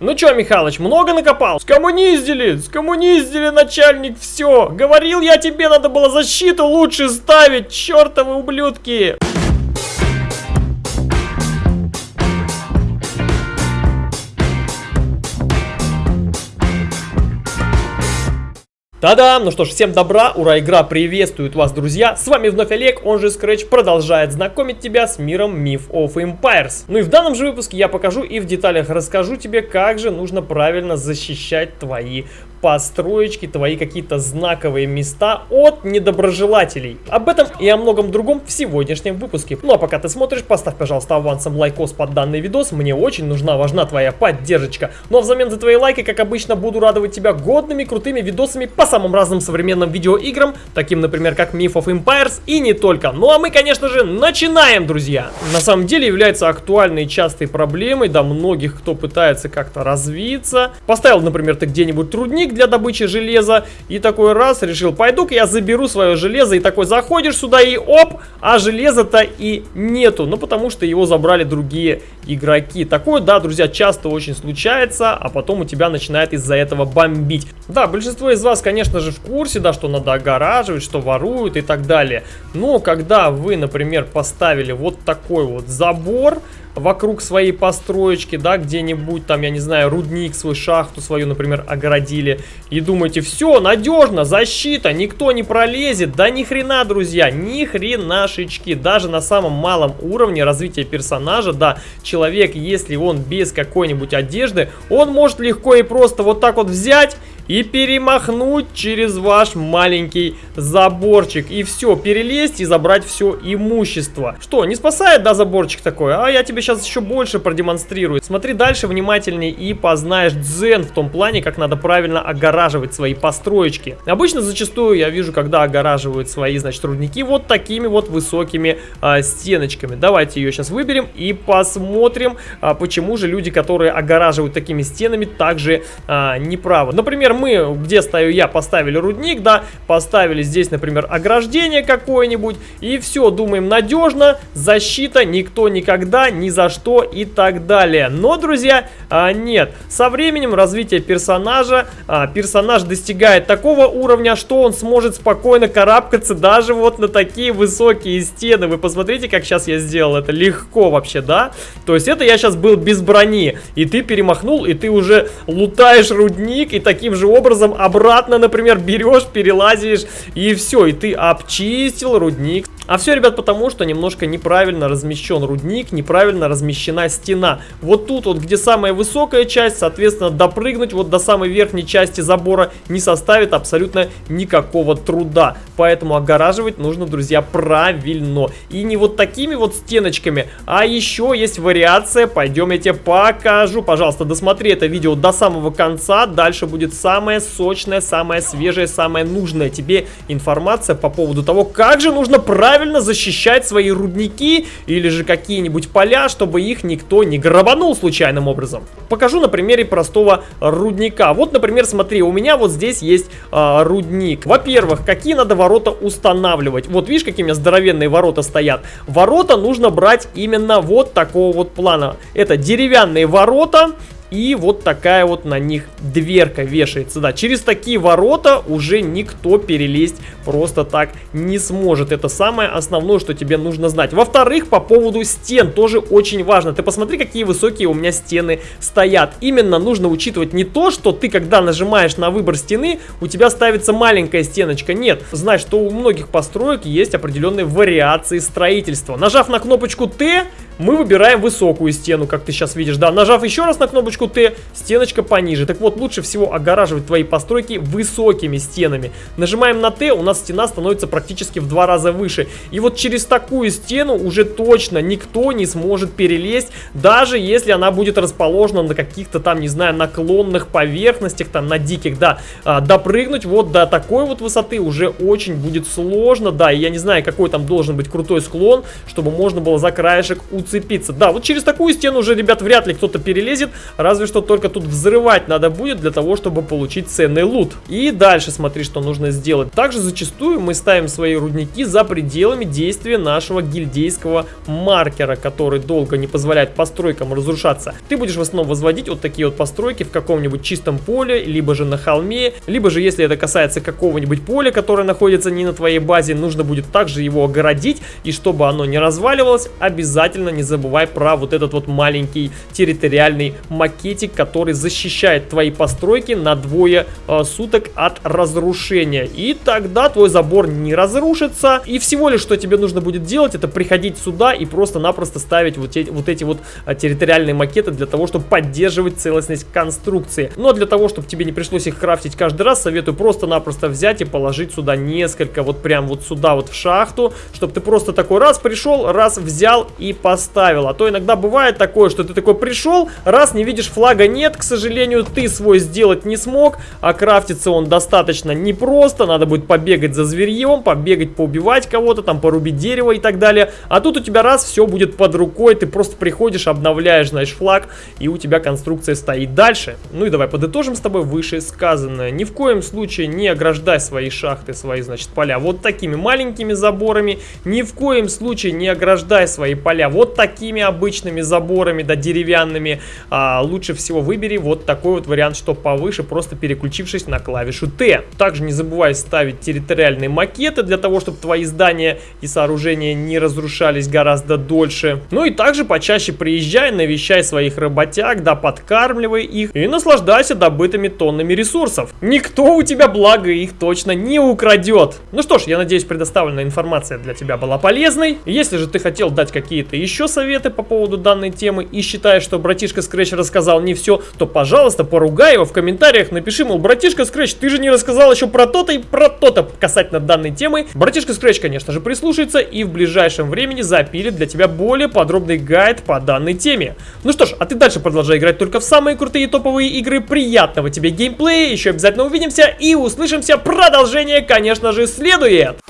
Ну чё, Михалыч, много накопал? Скоммуниздили, скоммуниздили, начальник, все. Говорил я тебе, надо было защиту лучше ставить, чертовы ублюдки. Та-дам! Ну что ж, всем добра, ура, игра приветствует вас, друзья! С вами вновь Олег, он же Scratch, продолжает знакомить тебя с миром Myth of Empires. Ну и в данном же выпуске я покажу и в деталях расскажу тебе, как же нужно правильно защищать твои построечки, твои какие-то знаковые места от недоброжелателей. Об этом и о многом другом в сегодняшнем выпуске. Ну а пока ты смотришь, поставь, пожалуйста, авансом лайкос под данный видос. Мне очень нужна, важна твоя поддержка. Ну а взамен за твои лайки, как обычно, буду радовать тебя годными, крутыми видосами по самым разным современным видеоиграм, таким, например, как Myth of Empires и не только. Ну а мы, конечно же, начинаем, друзья! На самом деле является актуальной и частой проблемой, да, многих, кто пытается как-то развиться. Поставил, например, ты где-нибудь трудник для добычи железа. И такой раз решил, пойду-ка я заберу свое железо. И такой заходишь сюда и оп, а железа-то и нету. Ну, потому что его забрали другие игроки. Такое, да, друзья, часто очень случается, а потом у тебя начинает из-за этого бомбить. Да, большинство из вас, конечно же, в курсе, да, что надо огораживать, что воруют и так далее. Но когда вы, например, поставили вот такой вот забор, вокруг своей построечки, да, где-нибудь там, я не знаю, рудник, свой шахту свою, например, огородили, и думаете, все, надежно, защита, никто не пролезет, да ни хрена, друзья, ни хренашечки, даже на самом малом уровне развития персонажа, да, человек, если он без какой-нибудь одежды, он может легко и просто вот так вот взять и перемахнуть через ваш маленький заборчик. И все, перелезть и забрать все имущество. Что, не спасает, да, заборчик такой? А я тебе сейчас еще больше продемонстрирую. Смотри дальше внимательнее и познаешь дзен в том плане, как надо правильно огораживать свои построечки. Обычно зачастую я вижу, когда огораживают свои, значит, рудники вот такими вот высокими а, стеночками. Давайте ее сейчас выберем и посмотрим, а, почему же люди, которые огораживают такими стенами, также а, неправы. Например, мы, где стою я, поставили рудник, да, поставили здесь, например, ограждение какое-нибудь, и все, думаем, надежно, защита, никто никогда, ни за что и так далее. Но, друзья, а, нет, со временем развития персонажа, а, персонаж достигает такого уровня, что он сможет спокойно карабкаться даже вот на такие высокие стены. Вы посмотрите, как сейчас я сделал это легко вообще, да? То есть это я сейчас был без брони, и ты перемахнул, и ты уже лутаешь рудник, и таким же же образом обратно, например, берешь, перелазишь и все, и ты обчистил рудник. А все, ребят, потому что немножко неправильно размещен рудник, неправильно размещена стена. Вот тут вот, где самая высокая часть, соответственно, допрыгнуть вот до самой верхней части забора не составит абсолютно никакого труда. Поэтому огораживать нужно, друзья, правильно. И не вот такими вот стеночками, а еще есть вариация. Пойдем я тебе покажу. Пожалуйста, досмотри это видео до самого конца. Дальше будет самая сочная, самая свежая, самая нужная тебе информация по поводу того, как же нужно правильно правильно защищать свои рудники или же какие-нибудь поля, чтобы их никто не грабанул случайным образом. Покажу на примере простого рудника. Вот, например, смотри, у меня вот здесь есть э, рудник. Во-первых, какие надо ворота устанавливать? Вот видишь, какие у меня здоровенные ворота стоят? Ворота нужно брать именно вот такого вот плана. Это деревянные ворота, и вот такая вот на них дверка вешается. Да, через такие ворота уже никто перелезть просто так не сможет. Это самое основное, что тебе нужно знать. Во-вторых, по поводу стен тоже очень важно. Ты посмотри, какие высокие у меня стены стоят. Именно нужно учитывать не то, что ты, когда нажимаешь на выбор стены, у тебя ставится маленькая стеночка. Нет, знай, что у многих построек есть определенные вариации строительства. Нажав на кнопочку Т, мы выбираем высокую стену, как ты сейчас видишь. Да, нажав еще раз на кнопочку Т, стеночка пониже. Так вот, лучше всего огораживать твои постройки высокими стенами. Нажимаем на Т, у нас стена становится практически в два раза выше. И вот через такую стену уже точно никто не сможет перелезть, даже если она будет расположена на каких-то там, не знаю, наклонных поверхностях, там, на диких, да. А, допрыгнуть вот до такой вот высоты уже очень будет сложно, да. И я не знаю, какой там должен быть крутой склон, чтобы можно было за краешек уцепиться уцепиться. Да, вот через такую стену уже, ребят, вряд ли кто-то перелезет, разве что только тут взрывать надо будет для того, чтобы получить ценный лут. И дальше смотри, что нужно сделать. Также зачастую мы ставим свои рудники за пределами действия нашего гильдейского маркера, который долго не позволяет постройкам разрушаться. Ты будешь в основном возводить вот такие вот постройки в каком-нибудь чистом поле, либо же на холме, либо же если это касается какого-нибудь поля, которое находится не на твоей базе, нужно будет также его огородить, и чтобы оно не разваливалось, обязательно не забывай про вот этот вот маленький территориальный макетик, который защищает твои постройки на двое э, суток от разрушения. И тогда твой забор не разрушится, и всего лишь, что тебе нужно будет делать, это приходить сюда и просто-напросто ставить вот эти вот, эти вот э, территориальные макеты для того, чтобы поддерживать целостность конструкции. Но для того, чтобы тебе не пришлось их крафтить каждый раз, советую просто-напросто взять и положить сюда несколько, вот прям вот сюда вот в шахту, чтобы ты просто такой раз пришел, раз взял и поставил. А то иногда бывает такое, что ты такой пришел, раз не видишь флага нет, к сожалению, ты свой сделать не смог, а крафтится он достаточно непросто, надо будет побегать за зверьем, побегать, поубивать кого-то, там порубить дерево и так далее. А тут у тебя раз, все будет под рукой, ты просто приходишь, обновляешь, знаешь, флаг, и у тебя конструкция стоит дальше. Ну и давай подытожим с тобой вышесказанное. Ни в коем случае не ограждай свои шахты, свои, значит, поля вот такими маленькими заборами. Ни в коем случае не ограждай свои поля вот такими обычными заборами, да, деревянными. А, лучше всего выбери вот такой вот вариант, что повыше, просто переключившись на клавишу Т. Также не забывай ставить территориальные макеты для того, чтобы твои здания и сооружения не разрушались гораздо дольше. Ну и также почаще приезжай, навещай своих работяг, да, подкармливай их и наслаждайся добытыми тоннами ресурсов. Никто у тебя, благо, их точно не украдет. Ну что ж, я надеюсь, предоставленная информация для тебя была полезной. Если же ты хотел дать какие-то еще советы по поводу данной темы и считаешь, что братишка Scratch рассказал не все, то, пожалуйста, поругай его в комментариях, напиши, мол, братишка Scratch, ты же не рассказал еще про то-то и про то-то касательно данной темы. Братишка Scratch, конечно же, прислушается и в ближайшем времени запилит для тебя более подробный гайд по данной теме. Ну что ж, а ты дальше продолжай играть только в самые крутые топовые игры. Приятного тебе геймплея, еще обязательно увидимся и услышимся. Продолжение, конечно же, следует.